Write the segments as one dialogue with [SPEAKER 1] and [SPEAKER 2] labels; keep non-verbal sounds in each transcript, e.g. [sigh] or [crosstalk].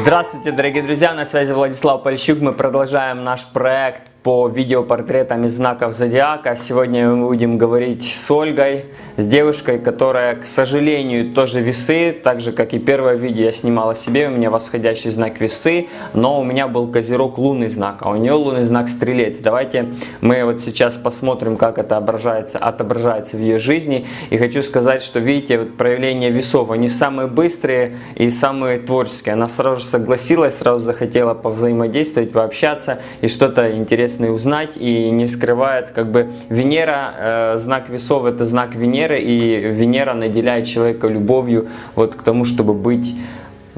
[SPEAKER 1] Здравствуйте, дорогие друзья, на связи Владислав Польщук. Мы продолжаем наш проект по видеопортретам из знаков Зодиака. Сегодня мы будем говорить с Ольгой, с девушкой, которая, к сожалению, тоже весы, так же, как и первое видео я снимала себе, у меня восходящий знак весы, но у меня был козерог лунный знак, а у нее лунный знак стрелец. Давайте мы вот сейчас посмотрим, как это отображается, отображается в ее жизни. И хочу сказать, что видите, вот проявления весов, они самые быстрые и самые творческие. Она сразу же согласилась, сразу захотела повзаимодействовать, пообщаться и что-то интересное интересно узнать и не скрывает, как бы Венера, э, знак весов это знак Венеры, и Венера наделяет человека любовью вот к тому, чтобы быть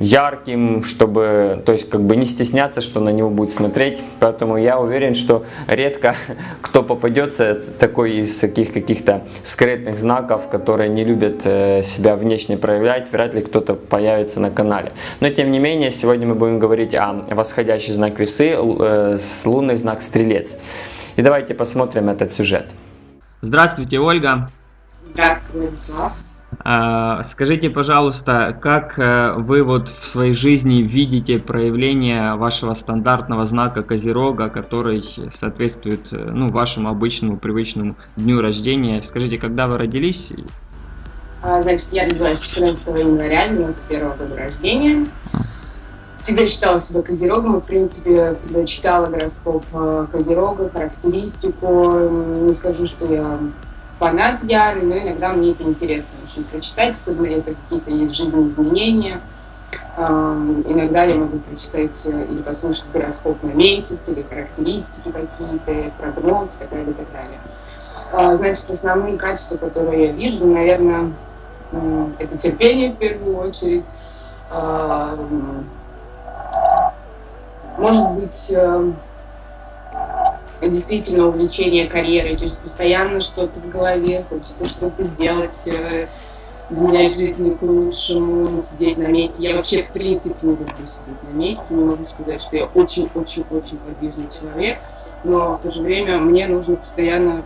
[SPEAKER 1] ярким, чтобы, то есть как бы не стесняться, что на него будет смотреть. Поэтому я уверен, что редко [laughs] кто попадется такой из таких каких-то скрытных знаков, которые не любят э, себя внешне проявлять, вряд ли кто-то появится на канале. Но тем не менее, сегодня мы будем говорить о восходящий знак весы, э, с лунный знак стрелец. И давайте посмотрим этот сюжет. Здравствуйте, Ольга.
[SPEAKER 2] Здравствуйте, Владислав.
[SPEAKER 1] А, скажите, пожалуйста, как э, вы вот в своей жизни видите проявление вашего стандартного знака Козерога, который соответствует э, ну, вашему обычному привычному дню рождения? Скажите, когда вы родились?
[SPEAKER 2] А, значит, я родилась 14 января 91 года рождения. Всегда считала себя Козерогом, в принципе, всегда читала гороскоп э, Козерога, характеристику. Не скажу, что я фанат ярый, но иногда мне это интересно очень прочитать, особенно если какие-то есть жизненные изменения. Иногда я могу прочитать э, или послушать гороскоп на месяц, или характеристики какие-то, прогноз и так далее, и так далее. А, значит, основные качества, которые я вижу, наверное, это терпение в первую очередь. Может быть, э, действительно увлечение карьерой, то есть постоянно что-то в голове, хочется что-то делать, э, изменять жизнь к лучшему, не сидеть на месте. Я вообще, в принципе, не люблю сидеть на месте, не могу сказать, что я очень-очень-очень подвижный человек, но в то же время мне нужно постоянно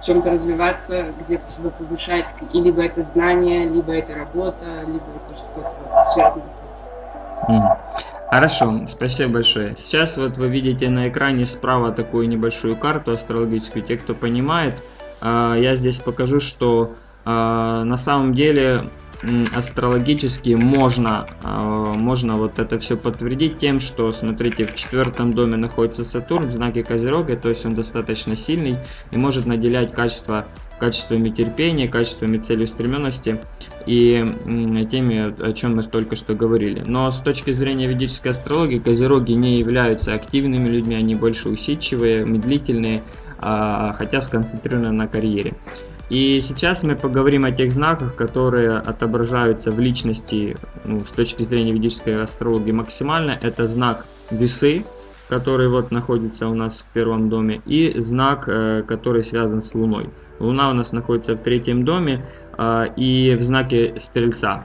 [SPEAKER 2] в чем-то развиваться, где-то себя повышать, и либо это знание, либо это работа, либо это что-то связано с этим.
[SPEAKER 1] Хорошо, спасибо большое. Сейчас вот вы видите на экране справа такую небольшую карту астрологическую. Те, кто понимает, а, я здесь покажу, что а, на самом деле астрологически можно, а, можно вот это все подтвердить тем, что, смотрите, в четвертом доме находится Сатурн в знаке Козерога, то есть он достаточно сильный и может наделять качество, качествами терпения, качествами целеустремленности и теми, о чем мы только что говорили. Но с точки зрения ведической астрологии, Козероги не являются активными людьми, они больше усидчивые, медлительные, а, хотя сконцентрированы на карьере. И сейчас мы поговорим о тех знаках, которые отображаются в личности ну, с точки зрения ведической астрологии максимально. Это знак весы, который вот находится у нас в первом доме, и знак, э, который связан с Луной. Луна у нас находится в третьем доме э, и в знаке Стрельца.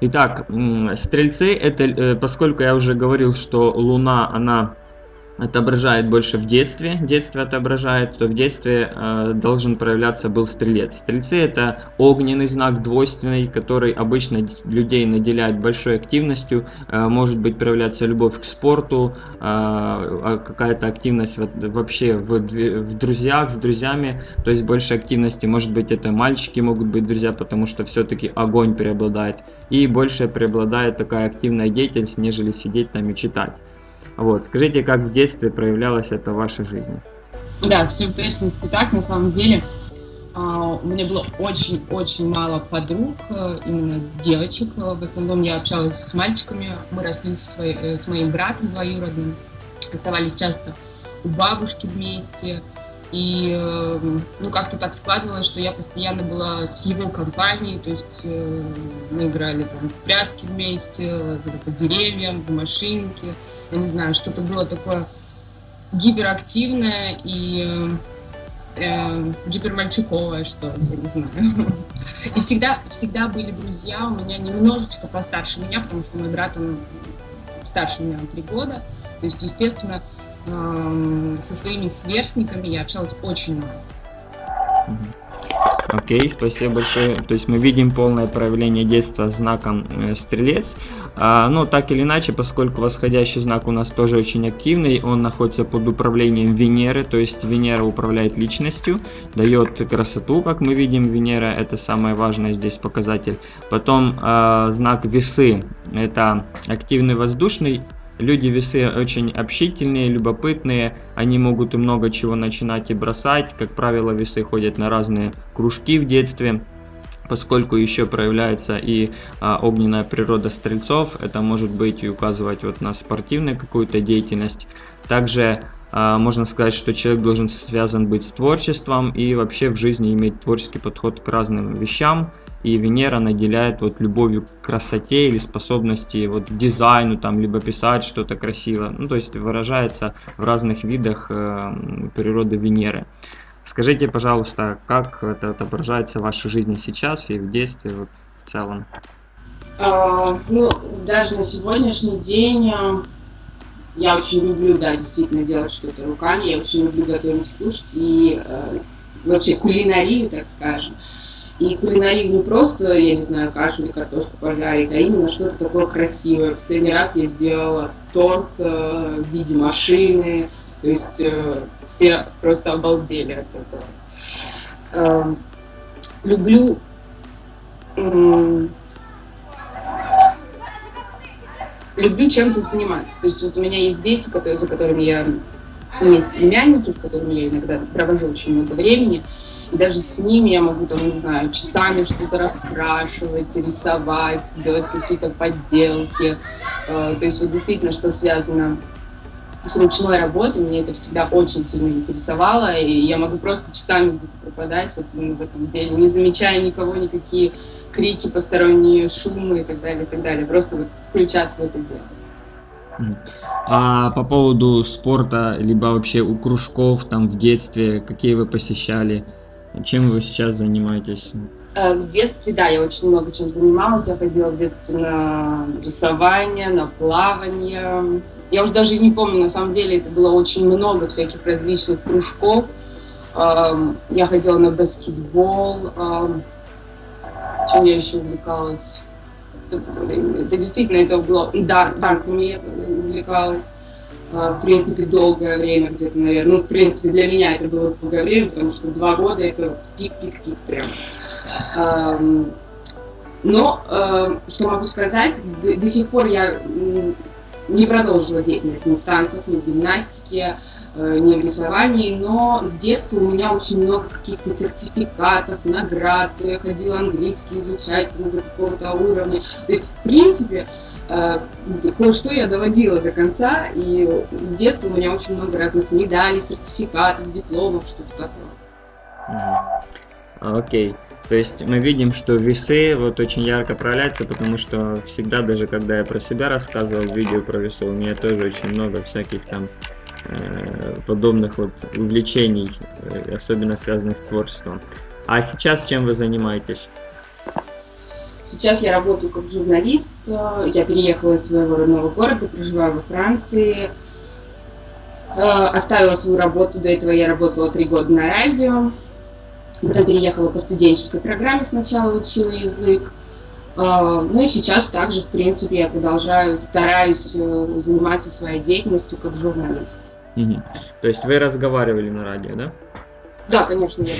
[SPEAKER 1] Итак, Стрельцы, это, э, поскольку я уже говорил, что Луна, она отображает больше в детстве, детство отображает, то в детстве э, должен проявляться был стрелец. Стрельцы это огненный знак, двойственный, который обычно людей наделяет большой активностью, э, может быть проявляться любовь к спорту, э, а какая-то активность вообще в, в друзьях, с друзьями, то есть больше активности, может быть это мальчики могут быть друзья, потому что все-таки огонь преобладает, и больше преобладает такая активная деятельность, нежели сидеть там и читать. Вот, скажите, как в детстве проявлялось это в вашей жизни?
[SPEAKER 2] Да, все в точности так, на самом деле. Uh, у меня было очень-очень мало подруг, uh, именно девочек. Uh, в основном я общалась с мальчиками. Мы росли со своей, э, с моим братом двоюродным. Оставались часто у бабушки вместе. И эм, ну как-то так складывалось, что я постоянно была с его компанией, то есть э, мы играли там в прятки вместе, по деревьям, в машинке я не знаю, что-то было такое гиперактивное и э, гипермальчуковое, что я не знаю. И всегда, всегда были друзья у меня немножечко постарше меня, потому что мой брат, он старше меня на три года. То есть, естественно, э, со своими сверстниками я общалась очень мало.
[SPEAKER 1] Окей, спасибо большое. То есть мы видим полное проявление детства знаком э, стрелец. А, но так или иначе, поскольку восходящий знак у нас тоже очень активный, он находится под управлением Венеры, то есть Венера управляет личностью, дает красоту, как мы видим, Венера это самое важное здесь показатель. Потом э, знак весы, это активный воздушный Люди весы очень общительные, любопытные, они могут и много чего начинать и бросать. Как правило, весы ходят на разные кружки в детстве. Поскольку еще проявляется и а, огненная природа стрельцов, это может быть и указывать вот на спортивную какую-то деятельность. Также а, можно сказать, что человек должен связан быть с творчеством и вообще в жизни иметь творческий подход к разным вещам и Венера наделяет вот любовью к красоте или способности вот к дизайну, там, либо писать что-то красиво. Ну, то есть выражается в разных видах э, природы Венеры. Скажите, пожалуйста, как это отображается в вашей жизни сейчас и в детстве вот, в целом?
[SPEAKER 2] А, ну, даже на сегодняшний день э, я очень люблю, да, действительно делать что-то руками, я очень люблю готовить, кушать и э, вообще кулинарию, так скажем. И кулинарию не просто, я не знаю, кашу или картошку пожарить, а именно что-то такое красивое. В последний раз я сделала торт э, в виде машины, то есть э, все просто обалдели от этого. Э, люблю э, люблю чем-то заниматься. То есть вот у меня есть дети, которые, за которыми я... У меня есть племянники, с которыми я иногда провожу очень много времени. И даже с ними я могу, там, не знаю, часами что-то раскрашивать, рисовать, делать какие-то подделки. Э, то есть вот действительно, что связано с ручной работой, мне это всегда очень сильно интересовало, и я могу просто часами пропадать вот в этом деле, не замечая никого, никакие крики, посторонние шумы и так далее, и так далее. Просто вот включаться в это дело.
[SPEAKER 1] А по поводу спорта, либо вообще у кружков там в детстве, какие вы посещали? Чем вы сейчас занимаетесь?
[SPEAKER 2] Э, в детстве, да, я очень много чем занималась. Я ходила в детстве на рисование, на плавание. Я уже даже не помню, на самом деле это было очень много всяких различных кружков. Эм, я ходила на баскетбол. Эм, чем я еще увлекалась? Это, действительно это было... Да, танцами я увлекалась. А, в принципе, долгое время где-то, наверное. Ну, в принципе, для меня это было долгое время, потому что два года это пик-пик-пик прям. Но, что могу сказать, до, сих пор я не продолжила деятельность ни в танцах, ни в гимнастике, э, не в рисовании, но с детства у меня очень много каких-то сертификатов, наград, я ходила английский изучать ну, до какого-то уровня. То есть, в принципе, кое-что я доводила до конца, и с детства у меня очень много разных медалей, сертификатов, дипломов, что-то такое.
[SPEAKER 1] Окей. То есть мы видим, что весы вот очень ярко проявляются, потому что всегда, даже когда я про себя рассказывал в видео про весы, у меня тоже очень много всяких там э, подобных вот увлечений, э, особенно связанных с творчеством. А сейчас чем вы занимаетесь?
[SPEAKER 2] Сейчас я работаю как журналист. Я переехала из своего родного города, проживаю во Франции. Э, оставила свою работу. До этого я работала три года на радио. Потом переехала по студенческой программе. Сначала учила язык. Э, ну и сейчас также, в принципе, я продолжаю, стараюсь э, заниматься своей деятельностью как журналист.
[SPEAKER 1] Угу. То есть вы разговаривали на радио, да?
[SPEAKER 2] Да, конечно, я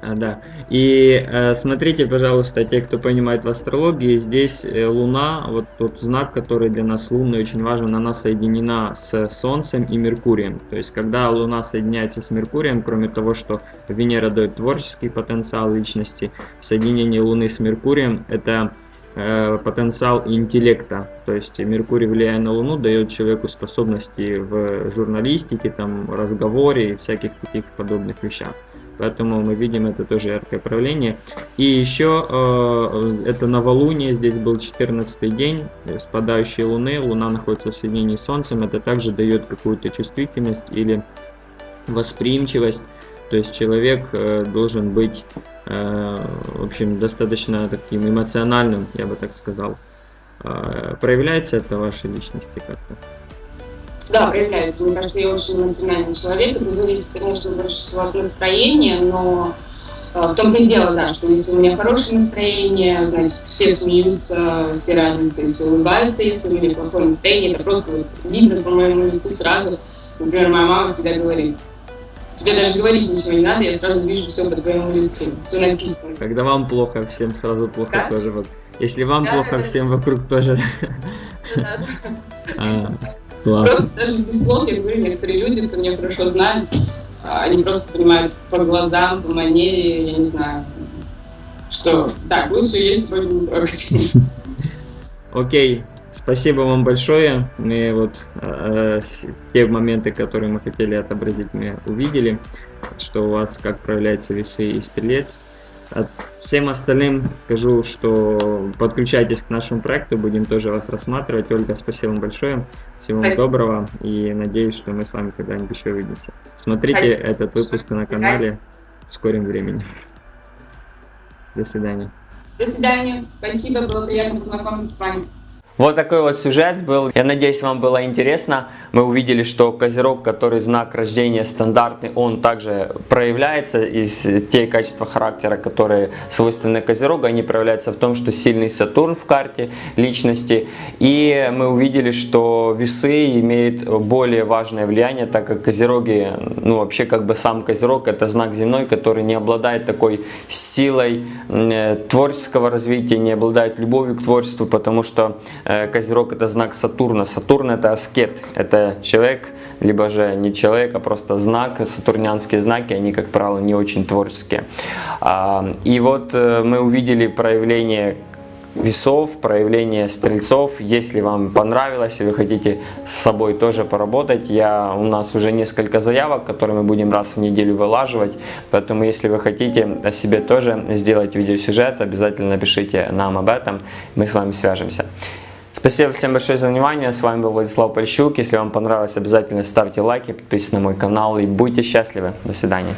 [SPEAKER 2] [laughs]
[SPEAKER 1] а, Да. И э, смотрите, пожалуйста, те, кто понимает в астрологии, здесь э, Луна, вот тот знак, который для нас лунный, очень важен, она соединена с Солнцем и Меркурием. То есть, когда Луна соединяется с Меркурием, кроме того, что Венера дает творческий потенциал личности, соединение Луны с Меркурием – это Э, потенциал интеллекта. То есть Меркурий, влияя на Луну, дает человеку способности в журналистике, там, разговоре и всяких таких подобных вещах. Поэтому мы видим это тоже яркое проявление. И еще э, это новолуние, здесь был 14 день спадающей Луны, Луна находится в соединении с Солнцем, это также дает какую-то чувствительность или восприимчивость. То есть человек э, должен быть в общем, достаточно таким эмоциональным, я бы так сказал. Э, проявляется это в вашей личности как-то?
[SPEAKER 2] Да, проявляется. Мне кажется, я очень эмоциональный человек. Это зависит, конечно, больше всего от настроения, но э, А, В том-то и дело, да, что если у меня хорошее настроение, значит, все смеются, все радуются все улыбаются. Если у меня плохое настроение, это просто вот видно по моему лицу сразу. Например, моя мама всегда говорит, тебе даже говорить ничего не надо, я сразу вижу все по твоему лицу, все написано.
[SPEAKER 3] Когда вам плохо, всем сразу плохо
[SPEAKER 2] Да?
[SPEAKER 3] тоже. Вот. Если вам
[SPEAKER 2] Да,
[SPEAKER 3] плохо,
[SPEAKER 2] да, да.
[SPEAKER 3] всем вокруг тоже. [laughs] А, Классно.
[SPEAKER 2] Просто даже без слов, я говорю, некоторые люди, кто меня хорошо знают, а, они просто понимают по глазам, по манере, я не знаю, что так, лучше есть сегодня не трогать. [laughs]
[SPEAKER 3] Окей, спасибо вам большое. Мы вот э, те моменты, которые мы хотели отобразить, мы увидели, что у вас как проявляются весы и стрелец. А всем остальным скажу, что подключайтесь к нашему проекту, будем тоже вас рассматривать. Ольга, спасибо вам большое. Всего вам доброго и надеюсь, что мы с вами когда-нибудь еще увидимся. Смотрите
[SPEAKER 2] Спасибо.
[SPEAKER 3] этот выпуск на канале в скором времени. До свидания.
[SPEAKER 2] До свидания. Спасибо, было приятно познакомиться с вами.
[SPEAKER 1] Вот такой вот сюжет был. Я надеюсь, вам было интересно. Мы увидели, что Козерог, который знак рождения стандартный, он также проявляется из те качества характера, которые свойственны Козерогу. Они проявляются в том, что сильный Сатурн в карте личности. И мы увидели, что весы имеют более важное влияние, так как Козероги, ну вообще как бы сам Козерог это знак земной, который не обладает такой силой э, творческого развития, не обладает любовью к творчеству, потому что Козерог это знак Сатурна. Сатурн это аскет, это человек, либо же не человек, а просто знак, сатурнянские знаки, они, как правило, не очень творческие. А, И вот э, мы увидели проявление весов, проявление стрельцов. Если вам понравилось и вы хотите с собой тоже поработать, я, у нас уже несколько заявок, которые мы будем раз в неделю вылаживать. Поэтому, если вы хотите о себе тоже сделать видеосюжет, обязательно напишите нам об этом, мы с вами свяжемся. Спасибо всем большое за внимание. С вами был Владислав Польщук. Если вам понравилось, обязательно ставьте лайки, подписывайтесь на мой канал и будьте счастливы. До свидания.